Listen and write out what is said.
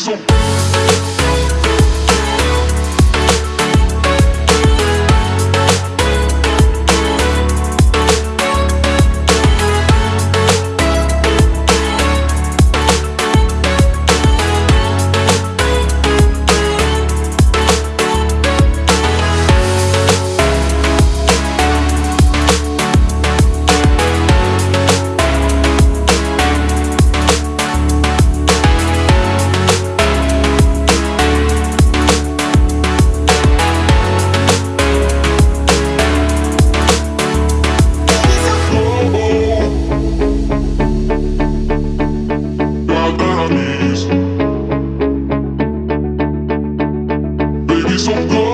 so y son